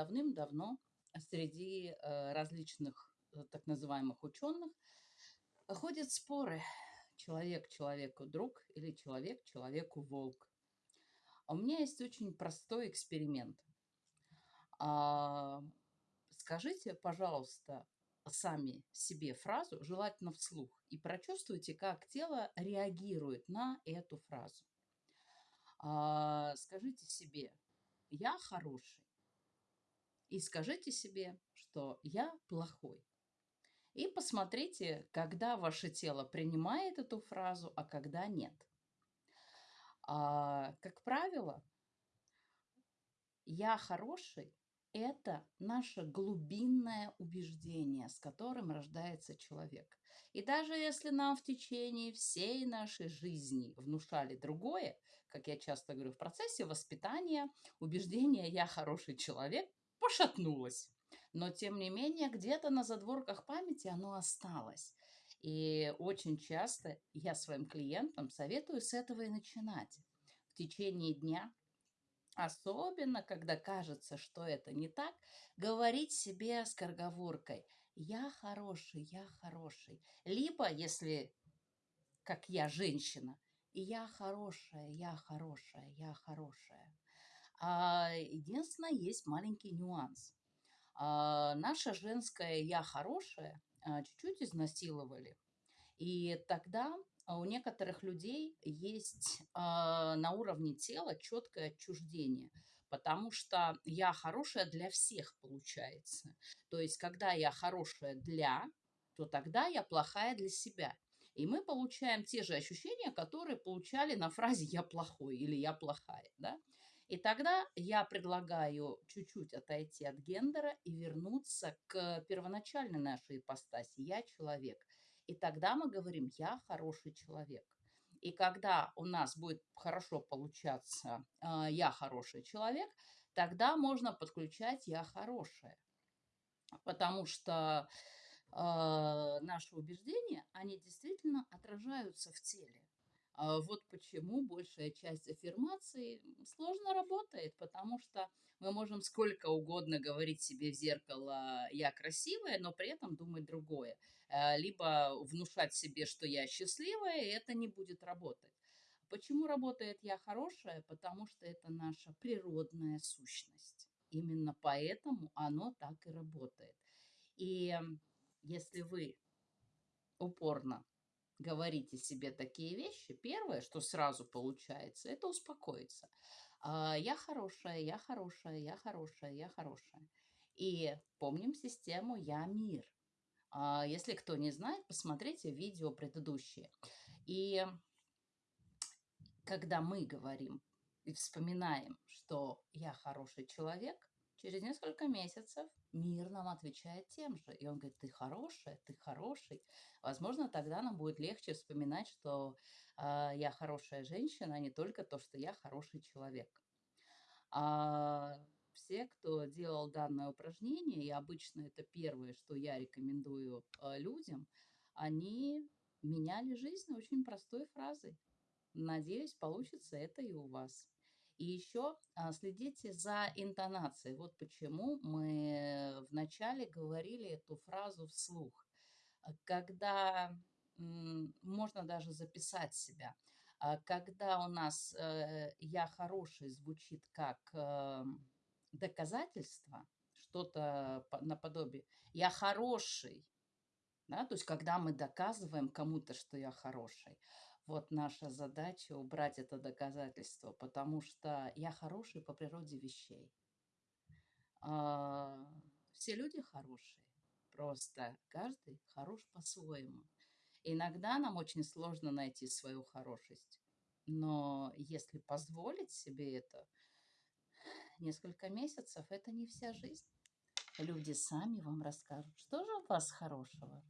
давным-давно среди э, различных э, так называемых ученых ходят споры. Человек человеку друг или человек человеку волк. А у меня есть очень простой эксперимент. А, скажите, пожалуйста, сами себе фразу, желательно вслух, и прочувствуйте, как тело реагирует на эту фразу. А, скажите себе, я хороший. И скажите себе, что я плохой. И посмотрите, когда ваше тело принимает эту фразу, а когда нет. А, как правило, я хороший – это наше глубинное убеждение, с которым рождается человек. И даже если нам в течение всей нашей жизни внушали другое, как я часто говорю, в процессе воспитания убеждение «я хороший человек» пошатнулось. Но, тем не менее, где-то на задворках памяти оно осталось. И очень часто я своим клиентам советую с этого и начинать. В течение дня, особенно когда кажется, что это не так, говорить себе с корговоркой «я хороший, я хороший». Либо, если, как я, женщина, «я хорошая, я хорошая, я хорошая». А, единственное, есть маленький нюанс. А, наше женское «я хорошая» чуть-чуть изнасиловали. И тогда у некоторых людей есть а, на уровне тела четкое отчуждение, потому что я хорошая для всех получается. То есть, когда я хорошая для, то тогда я плохая для себя. И мы получаем те же ощущения, которые получали на фразе «я плохой» или «я плохая». Да? И тогда я предлагаю чуть-чуть отойти от гендера и вернуться к первоначальной нашей ипостаси «я человек». И тогда мы говорим «я хороший человек». И когда у нас будет хорошо получаться э, «я хороший человек», тогда можно подключать «я хорошая». Потому что э, наши убеждения, они действительно отражаются в теле. А вот почему большая часть аффирмаций сложно работает, потому что мы можем сколько угодно говорить себе в зеркало «я красивая», но при этом думать другое. Э, либо внушать себе, что я счастливая, и это не будет работать. Почему работает «я хорошая»? Потому что это наша природная сущность. Именно поэтому оно так и работает. И если вы упорно говорите себе такие вещи, первое, что сразу получается, это успокоиться. А, я хорошая, я хорошая, я хорошая, я хорошая. И помним систему «Я мир». А, если кто не знает, посмотрите видео предыдущие. И когда мы говорим и вспоминаем, что я хороший человек, через несколько месяцев мир нам отвечает тем же. И он говорит, ты хорошая, ты хороший. Возможно, тогда нам будет легче вспоминать, что э, я хорошая женщина, а не только то, что я хороший человек. А все, кто делал данное упражнение, и обычно это первое, что я рекомендую э, людям, они меняли жизнь очень простой фразой. Надеюсь, получится это и у вас. И еще а, следите за интонацией. Вот почему мы вначале говорили эту фразу вслух. А, когда можно даже записать себя. А, когда у нас э, «я хороший» звучит как э, доказательство, что-то наподобие «я хороший», да, то есть когда мы доказываем кому-то, что я хороший, вот наша задача убрать это доказательство, потому что я хороший по природе вещей. А, все люди хорошие, просто каждый хорош по-своему. Иногда нам очень сложно найти свою хорошесть, но если позволить себе это, несколько месяцев – это не вся жизнь. Люди сами вам расскажут, что же у вас хорошего.